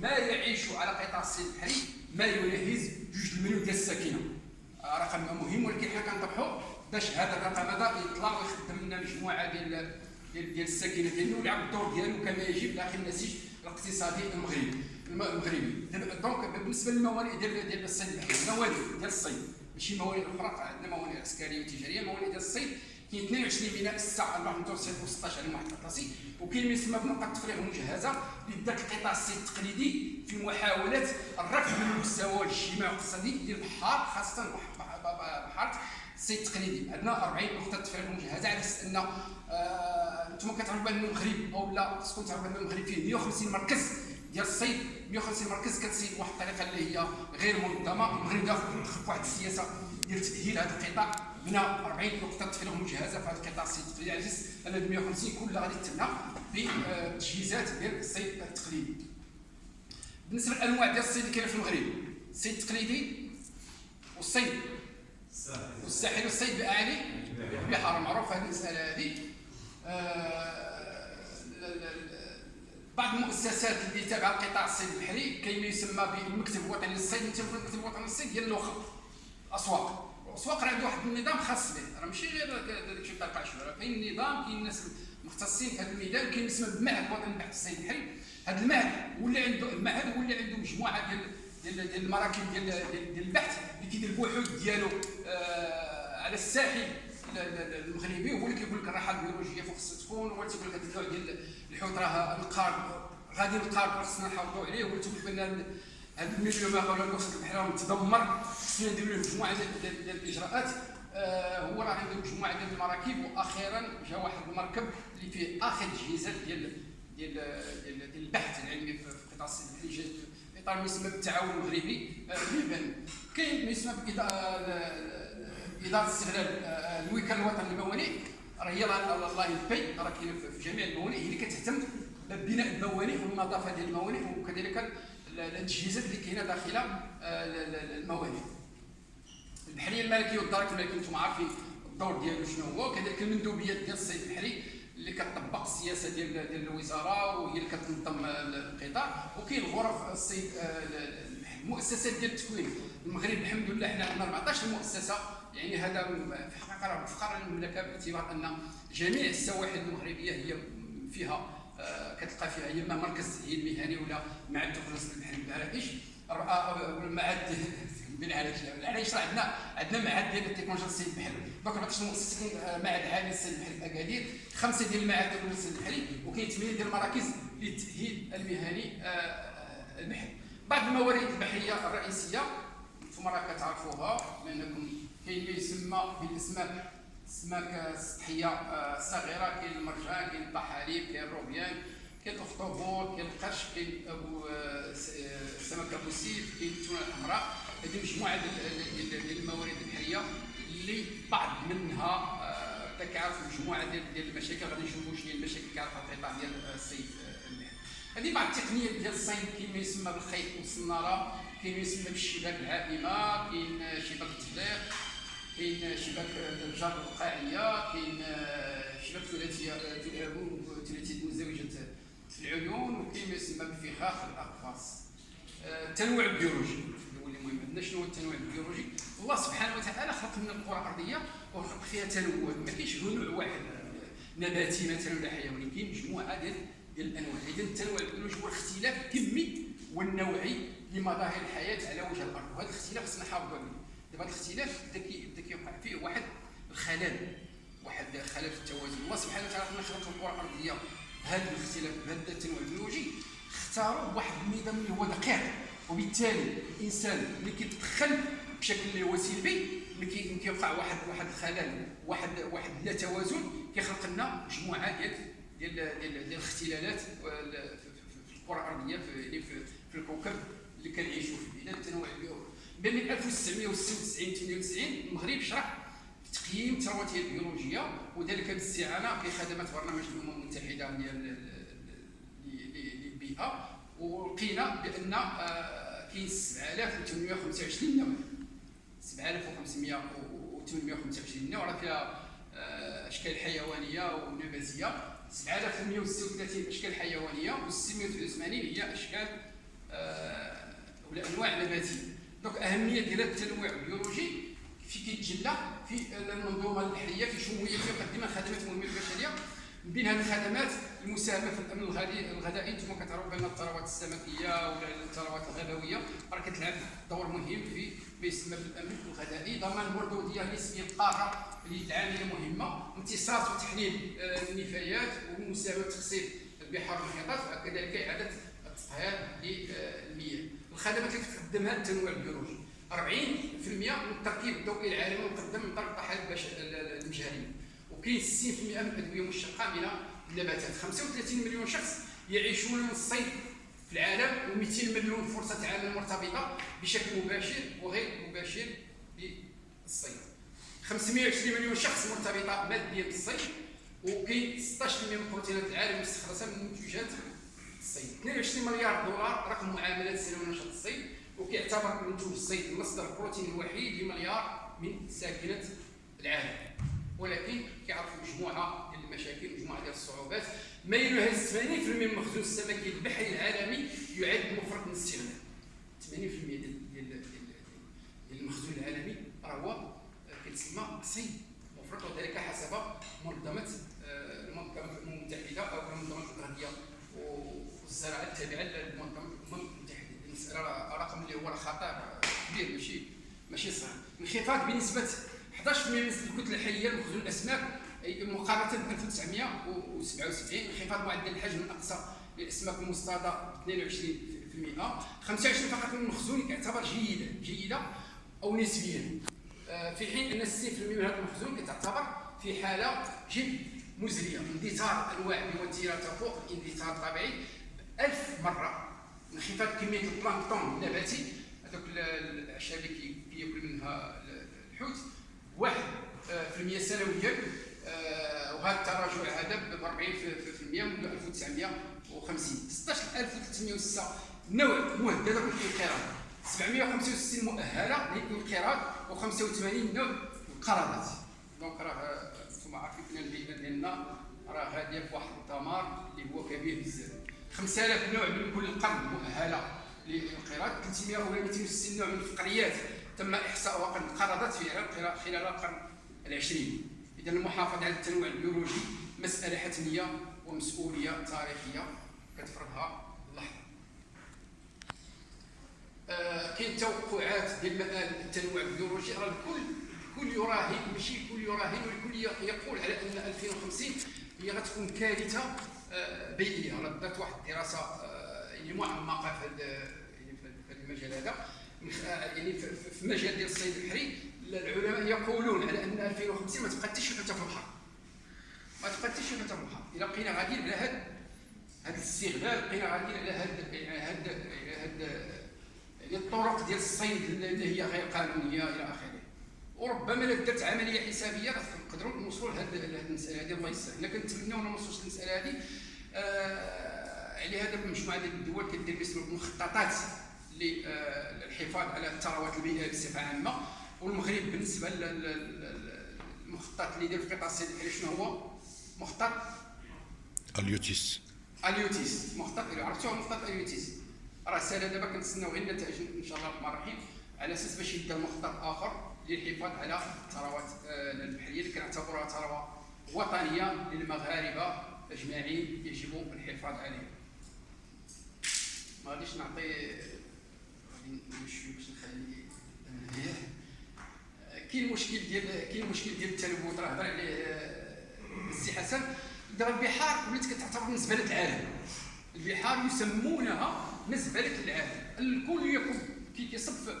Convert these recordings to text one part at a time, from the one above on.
ما يعيش على قطاع الصيد البحري ما يناهز جوج المليون ديال الساكنة. آه، رقم مهم ولكن حنا كنطرحوا باش هذا الرقم هذا يطلع ويخدم لنا مجموعة ديال ديال ديال الساكنة ديالنا ويلعب الدور ديالو كما يجب داخل النسيج الاقتصادي المغربي. المغربي. donc بالنسبة للموانئ ديال ديال الصيد الموانئ ديال الصيد ماشي موانئ أخرى عندنا موانئ عسكرية وتجارية موانئ ديال الصيد. كاين 22 ميناء 6 ف المتوسط و16 على المحيط الأطلسي وكاين ما يسمى بنقط التفريغ المجهزه القطاع الصيد التقليدي في محاوله الرفع من المستوى الاجتماعي والاقتصادي ديال البحار خاصة بحار الصيد التقليدي عندنا 40 نقطه تفريغ مجهزة على أساس أن أنتم كتعرفوا بأن المغرب أو لا خصكم تعرفوا بأن المغرب فيه 150 مركز ديال الصيد 150 مركز كتصيد بواحد الطريقة اللي هي غير منظمة المغرب داخل واحد السياسة ديال تأهيل هذا القطاع. بنى 40 نقطة تفريغ مجهزه في هذا القطاع الصيد التقليدي على أساس ان 150 كلها غادي تبنى بتجهيزات ديال الصيد التقليدي. بالنسبة للأنواع ديال الصيد اللي كاينة في المغرب الصيد التقليدي والصيد. والساحل. والصيد باعالي البحار معروف هذه المسألة هذه. آه، بعض المؤسسات اللي تابعة القطاع الصيد البحري كاين ما يسمى بالمكتب الوطني للصيد المكتب الوطني للصيد ديال اللوخه الاسواق الاسواق راه عنده واحد النظام خاص به. راه ماشي غير داكشي بتاع القشور راه كاين نظام كاين ناس مختصين في هذا الميدان كاين يسمى بالمعهد الوطني للبحث الصيد البحري هذا المعهد ولا عنده المعهد ولا عنده مجموعة ديال ديال ديال المراكب ديال ديال البحث اللي كيدير البحوث ديالو آه على الساحل. المغربي هو اللي كيقول لك الراحة البيولوجية فوق خصها تكون هو تيقول لك هذا النوع ديال الحوت راه القارب. غادي القارب خصنا نحافظوا عليه. هو تيقول لك هذا الميليو ما قبل الوسط البحري متدمر خصنا نديروا له مجموعة ديال الإجراءات. آه هو راه عنده مجموعة ديال المراكب وأخيرا جا واحد المركب اللي فيه آخر تجهيزات ديال ديال ديال, البحث العلمي في قطاع الصيد في إطار ما يسمى بالتعاون المغربي. آه كاين ما يسمى إدارة استغلال آه، الوكالة الوطني للموانئ. راه هي الله يبي راه كاينة في جميع الموانئ. هي اللي كتهتم ببناء الموانئ والنظافة ديال الموانئ وكذلك التجهيزات اللي كاينة داخل آه، الموانئ. البحريه الملكيه والدرك الملكيه أنتم عارفين الدور ديالو شنو هو؟ كذلك المندوبيات ديال الصيد البحري اللي كتطبق السياسة ديال ديال الوزارة وهي اللي كتنظم القطاع. وكاين غرف الصيد آه، المؤسسات ديال التكوين. المغرب الحمد لله حنا عندنا 14 مؤسسة. يعني هذا في الحقيقة راه فخر المملكه باعتبار أن جميع السواحل المغربية هي فيها كتلقى فيها يا اما مركز التاهيل المهني ولا معهد تخلص البحري بالعراقيش معهد بالعراقيش العراقيش راه عندنا عندنا معهد ديال التكنولوجيا الصيد البحري دونك 14 مؤسسه آه، معهد عالي الصيد البحري في اكادير خمسة ديال المعاهد ديال الصيد البحري وكاين ثمانية ديال المراكز للتأهيل المهني آه، البحري بعض الموارد البحرية الرئيسية أنتم راه كتعرفوها لانكم كاين ما يسمى بالاسماك السمك السطحيه آه، كاين المرجان كاين الطحالب كاين الروبيان كاين الأخطبوط كاين القرش كاين أبو السمك أبو سيف كاين التونة الحمراء. هذه مجموعة ديال الموارد البحرية اللي بعض منها آه، كيعرف مجموعة ديال المشاكل. غادي نشوفوا شنو هي المشاكل كيعرفها القطاع ديال الصيد هذه بعض التقنيات ديال الصيد. كاين ما يسمى بالخيط والصنارة كاين ما يسمى بالشباك العائمه كاين شباك التفليق كاين شباك الجر القاعيه كاين شباك ثلاثيه ثلاثيه مزدوجه العيون وكاين ما يسمى بالفخاخ الأقفاص. التنوع البيولوجي اللي مهم. عندنا شنو هو التنوع البيولوجي؟ الله سبحانه وتعالى خلق لنا الكره الأرضية وخلق فيها تنوع. ما كاينش نوع واحد نباتي مثلا ولا حيواني كاين مجموعة ديال ديال الأنواع. اذا التنوع البيولوجي هو الاختلاف الكمي والنوعي لمظاهر الحياة على وجه الأرض. وهذا الاختلاف خصنا نحافظوا عليه دابا الاختلاف بدا كيوقع فيه واحد الخلل واحد خلل في التوازن. الله سبحانه وتعالى لما خلق الكره الأرضية. هذا الاختلاف بهذا التنوع البيولوجي اختاروا واحد النظام اللي هو دقيق وبالتالي الإنسان اللي كيتدخل بشكل اللي هو سلبي ملي كيوقع واحد واحد الخلل واحد واحد لا توازن كيخلق لنا مجموعة ديال ديال ديال, الاختلالات في الكره الأرضية في, في, الكوكب اللي كنعيشوا فيه اذا التنوع البيولوجي بين 1996 98 المغرب شرح تقييم الثروات البيولوجية وذلك باستعانه بخدمات برنامج الأمم المتحدة ديال للبيئة. ولقينا بأن آه، كاين 7825 نوع 7525 نوع راه فيها آه، أشكال حيوانية ونباتية. 7136 أشكال حيوانية و 689 هي أشكال أنواع نباتية. donc أهمية ديال التنوع البيولوجي في كيتجلى في المنظومة البحريه في شمولية في مقدمة خدمات مهمة للبشرية. من بين هذه الخدمات المساهمة في الأمن الغذائي أنتم كتعرفوا بأن الثروات السمكية ولا الثروات الغذويه راه كتلعب دور مهم في ما يسمى بالأمن الغذائي. ضمان المردوديه النسبيه القاره اللي عامله مهمه امتصاص وتحليل آه، النفايات ومساهمة تخصيب البحار والمحيطات وكذلك إعادة التطهير للمياه. الخدمات اللي تقدمها التنوع البيولوجي 40% من التركيب الضوئي العالمي مقدم من طرف الضحايا المجهريه وكاين 60% من الأدوية مشتقة من النباتات. 35 مليون شخص يعيشون من الصيد في العالم و200 مليون فرصة عمل مرتبطة بشكل مباشر وغير مباشر بالصيد. 520 مليون شخص مرتبطة ماديا بالصيد وكاين 16% من البروتينات العالم مستخلصه من منتجات الصيد. 22 مليار دولار رقم معاملات سنويه نشاط الصيد وكيعتبر منتوج الصيد مصدر البروتين الوحيد لمليار من ساكنة العالم. ولكن كيعرفوا مجموعة ديال المشاكل مجموعة ديال الصعوبات. ما يناهز 80% من المخزون السمكي البحري العالمي يعد مفرط من الاستغلال 80% ديال ديال المخزون العالمي راه هو كيتسمى صيد مفرط وذلك حسب منظمه آه، المنظمه المتحده أو منظمه الغذائيه والزراعه التابعه للمنظمه الامم المتحده المساله رقم اللي هو خطر كبير ماشي ماشي صغير انخفاض بنسبه 11% من الكتله الحية لمخزون الأسماك؟ مقارنة ب 1977 انخفاض معدل الحجم الاقصى للأسماك المصطادة 22% 25 فقط من المخزون يعتبر جيدا جيدة أو نسبيا آه، في حين أن 60% من هذا المخزون كتعتبر في حالة جد مزرية اندثار أنواع بوتيره تفوق الاندثار الطبيعي ب 1000 مره انخفاض كمية البلانكتون النباتي هذوك الأعشاب اللي كياكل منها الحوت. واحد آه، في المية سنويا آه، وهذا التراجع هذا ب 40% منذ 1950 16306 نوع مهدده بالانقراض 765 مؤهلة للانقراض و85 نوع انقرضات donc راه أنتم عارفين ان البيئه ديالنا راه غاديه في واحد الدمار اللي هو كبير بزاف. 5000 نوع من كل قرن مؤهلة. للانقراض 300 ولا 260 نوع من الفقريات. تم إحصاء وقد انقرضت في خلال القرن العشرين. اذا المحافظة على التنوع البيولوجي مسألة حتمية ومسؤولية تاريخية. كتفرضها اللحظه آه كاين توقعات ديال التنوع البيولوجي. راه الكل الكل يراهن ماشي الكل يراهن والكل يقول على أن 2050 هي غتكون كارثة آه بيئية. راه درت واحد الدراسة آه يعني معمقة في المجال هذا. يعني في المجال ديال الصيد البحري العلماء يقولون على أن 2050 ما تبقى حتى شي حتة في البحر. ما تبقى حتى شي حتة في البحر. إلا بقينا غاديين على هذا هذا الاستغلال بقينا غاديين على هذا هذا يعني الطرق ديال الصيد اللي هي غير قانونية إلى آخره. وربما إلا درت عملية حسابية نقدروا نوصلوا لهذه المسألة هذه الله يسهل. إلا كنتمناو ما نوصلوش للمساله هذه آه على هذا مجموعه ديال الدول كدير مخططات للحفاظ على الثروات البيئية بصفة عامة. والمغرب بالنسبة للمخطط اللي دار في قطاع الصيد شنو هو؟ مخطط Halieutis. Halieutis. مخطط عرفتوه مخطط Halieutis. راه سالا دابا كنتسناو غير النتائج إن شاء الله الرحمن الرحيم على أساس باش يبدا مخطط آخر للحفاظ على الثروات آه، البحرية. اللي كنعتبرها ثروة وطنية للمغاربة أجمعين يجب الحفاظ عليها. ما غاديش نعطي نمشي باش نخلي كاين مشكل ديال كاين مشكل ديال التلوث راه هضر عليه آه، السي حسن. دابا البحار ولات كتعتبر مزبله العالم. البحار يسمونها مزبله العالم. الكل يكون كي كيصب في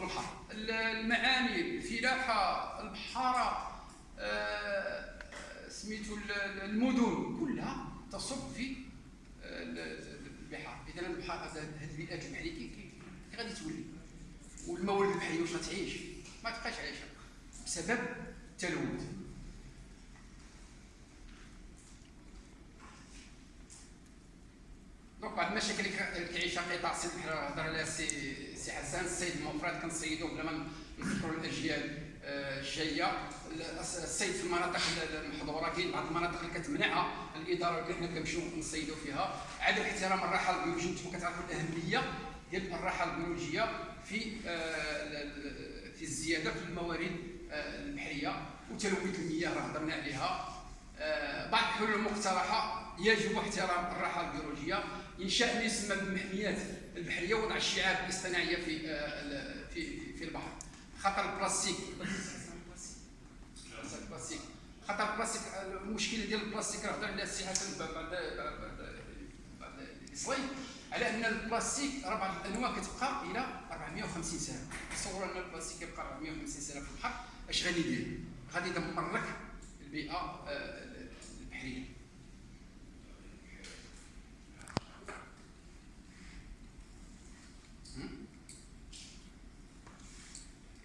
البحر. المعامل الفلاحة البحارة آه، سميتو المدن كلها تصب في آه، البحار. اذا البحار هذه البيئات البحريه كي غادي تولي. والموارد البحريه واش غتعيش. ما تبقاش عايشة. بسبب التلوث. donc بعض المشاكل اللي كيعيشها قطاع الصيد البحري هضر عليها سي سي حسان الصيد المفرد كنصيدو بلا ما نفكروا الأجيال آه، الجاية. الصيد في المناطق المحظورة كاين بعض المناطق اللي كتمنعها الإدارة اللي حنا كنمشيو نصيدوا فيها. عدم احترام الراحة أنتم كتعرفوا الأهمية ديال الراحه البيولوجيه في آه، في الزياده في الموارد آه، البحريه وتلوث المياه راه هضرنا عليها آه، بعض الحلول المقترحه يجب احترام الراحه البيولوجيه انشاء ما يسمى بالمحميات البحريه ووضع الشعاب الاصطناعيه في آه، في في البحر خطر البلاستيك البلاستيك خطر البلاستيك المشكلة ديال البلاستيك راه هضر عليها السي حسن بعد بعد ال slide على أن البلاستيك راه بعض الأنواع كتبقى إلى 450 سنة. تصور أن البلاستيك يبقى 450 سنة في البحر أش غادي يدير؟ غادي يدمر لك البيئة آه، البحرية.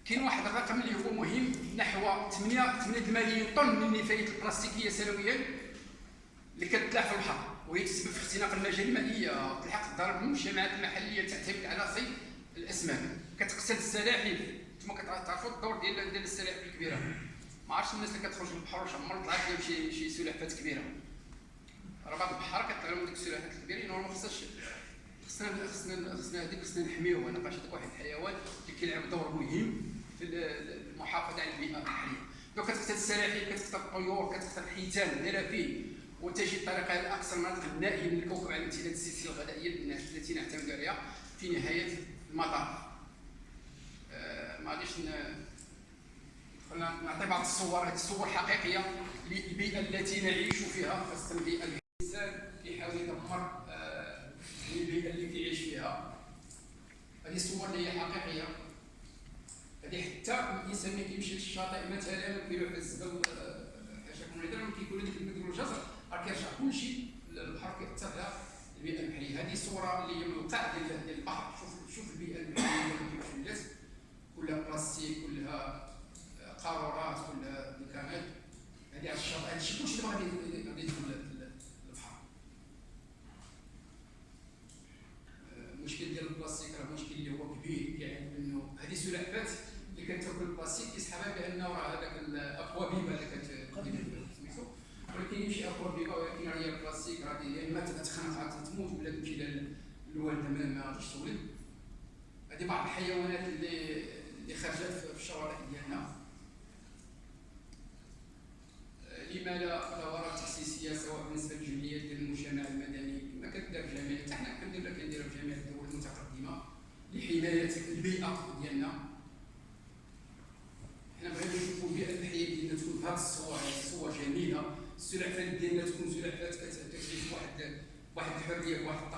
كاين واحد الرقم اللي هو مهم نحو 8 8 ملايين طن من النفايات البلاستيكية سنويا اللي كتطلع في البحر وهي تسبب في اختناق المجاري المائيه وتلحق الضرر بالمجتمعات المحلية تعتمد على صيد الأسماك. كتقتل السلاحف. أنتم كتعرفوا الدور ديال السلاحف الكبيرة. ما عرفتش الناس اللي كتخرج للبحر واش عمر طلعت لهم شي شي سلحفات كبيرة. راه بعض البحار كيطلع لهم ديك السلحفات الكبيرين وراه ما خصهاش خصنا خصنا خصنا هذيك خصنا نحميوها. لقاش هذاك واحد الحيوان اللي كيلعب دور مهم في ال- المحافظة على البيئه البحرية. لو كتقتل السلاحف كتقتل الطيور كتقتل الحيتان الدلافين وتجد طريقة الاكثر مناطق النائيه من الكوكب على امتداد السلسله الغذائيه التي نعتمد عليها في نهاية المطاف. آه، ما غاديش نعطي بعض الصور. هذه الصور حقيقية للبيئة التي نعيش فيها خاصة البيئه الإنسان كيحاول يدمر آه، البيئه اللي كيعيش فيها. هذه الصور اللي هي حقيقية. هذه حتى الإنسان ملي كيمشي للشاطئ مثلا كيروح الزبل ملي كيكون هذيك المدن والجزر راه كيرجع كلشي كيأثر على البيئه البحريه هذه صورة اللي هي من القاع ديال البحر. شوف شوف البيئه البحريه اللي ولات كلها بلاستيك كلها قارورات كلها مكانات. هذه على الشاطئ هذا الشيء كلشي دابا غادي يدخل للبحر. المشكل ديال البلاستيك راه مشكل اللي هو كبير. يعني انه هذه سلحفات اللي كتاكل البلاستيك كيسحبها بأنه راه هذاك الاكوابيبا اللي كت سميتو ولكن يمشي اكوابيبا ولكن راه هي البلاستيك راه يا إما تتخنق عاد تموت ولا تمشي لل- للوالده ما ما غاديش تولد هذه بعض الحيوانات اللي اللي خرجت في الشوارع ديالنا. لما لا دورات تأسيسية سواء بالنسبة للجمعيات ديال المجتمع المدني كما كتدار في جميع حتى حنا كندير لك كنديرها في جميع الدول المتقدمة لحماية البيئة ديالنا حنا بغينا نشوفوا البيئه البحريه ديالنا تكون بهذه الصور هذه الصور جميله السلحفات ديالنا تكون سلحفات كت- كتعيش بواحد واحد الحريه بواحد